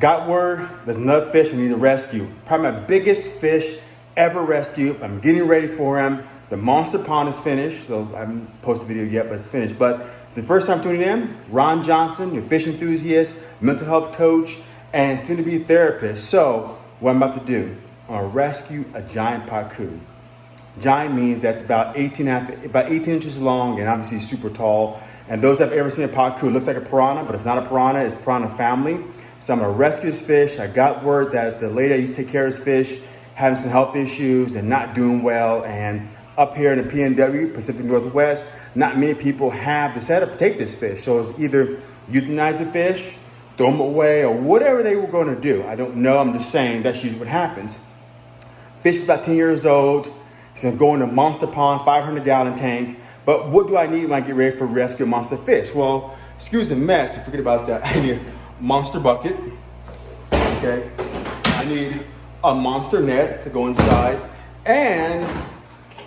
got word there's another fish I need to rescue. Probably my biggest fish ever rescued. I'm getting ready for him. The monster pond is finished, so I haven't posted a video yet, but it's finished. But the first time tuning in, Ron Johnson, your fish enthusiast, mental health coach, and soon to be therapist. So, what I'm about to do, I'm gonna rescue a giant pacu. Giant means that's about 18, half, about 18 inches long and obviously super tall. And those that have ever seen a pacu, it looks like a piranha, but it's not a piranha, it's piranha family. So I'm gonna rescue this fish. I got word that the lady that used to take care of this fish having some health issues and not doing well. And up here in the PNW, Pacific Northwest, not many people have the setup to take this fish. So it's either euthanize the fish, throw them away, or whatever they were going to do. I don't know. I'm just saying that's usually what happens. Fish is about 10 years old. It's going to go in a monster pond, 500 gallon tank. But what do I need when I get ready for rescue monster fish? Well, excuse the mess. Forget about that. A monster bucket. Okay. I need a monster net to go inside. And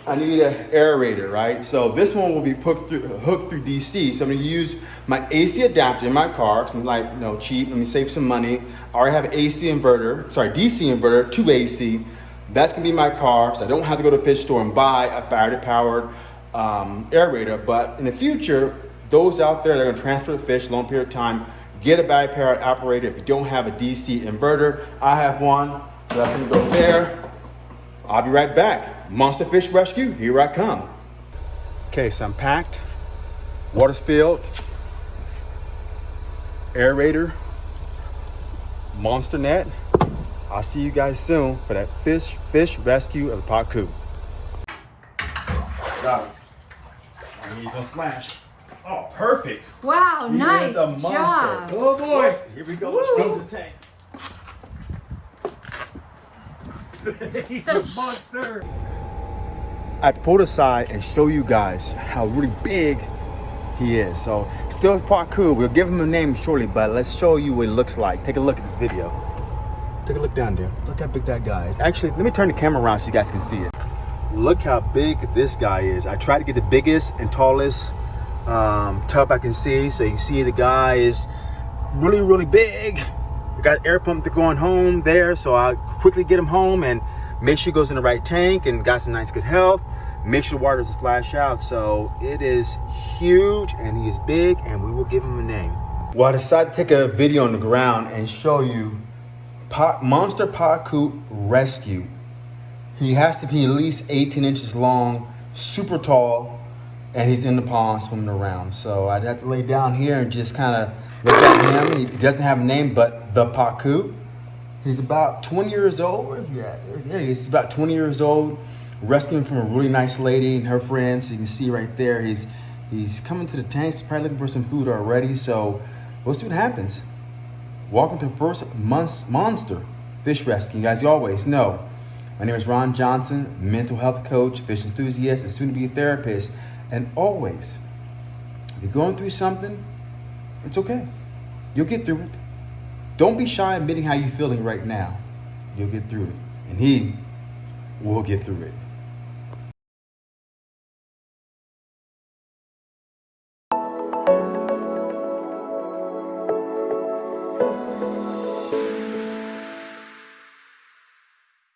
I need an aerator, right? So this one will be hooked through, hooked through DC. So I'm gonna use my AC adapter in my car, because I'm like, you know, cheap, let me save some money. I already have an AC inverter, sorry, DC inverter, to AC. That's gonna be my car, so I don't have to go to the fish store and buy a battery powered um, aerator. But in the future, those out there that are gonna transfer the fish long period of time, get a battery powered aerator if you don't have a DC inverter. I have one, so that's gonna go there. I'll be right back. Monster Fish Rescue, here I come. Okay, so I'm packed, water's filled, aerator, monster net. I'll see you guys soon for that fish fish rescue of the Pacu. Got it. I need some splash. Oh, perfect. Wow, He nice a monster. job. Oh boy. Here we go. Let's go to the tank. He's a monster. I have to pull it aside and show you guys how really big he is. So still Pacu. We'll give him a name shortly, but let's show you what it looks like. Take a look at this video. Take a look down there. Look how big that guy is. Actually, let me turn the camera around so you guys can see it. Look how big this guy is. I tried to get the biggest and tallest um, tub I can see. So you can see the guy is really, really big. Got air pump to going home there. So I quickly get him home and make sure he goes in the right tank and got some nice good health. Make sure the water doesn't splash out. So it is huge and he is big and we will give him a name. Well, I decided to take a video on the ground and show you Monster Pacu Rescue. He has to be at least 18 inches long, super tall, and he's in the pond swimming around. So I'd have to lay down here and just kind of look at him. He doesn't have a name, but the Pacu. He's about 20 years old. Where's he at? Is. He's about 20 years old, rescuing from a really nice lady and her friends. You can see right there, he's he's coming to the tanks, probably looking for some food already. So we'll see what happens. Welcome to first month, monster fish rescue. You guys, you always know. My name is Ron Johnson, mental health coach, fish enthusiast, and soon to be a therapist. And always, if you're going through something, it's okay. You'll get through it. Don't be shy admitting how you're feeling right now. You'll get through it. And he will get through it.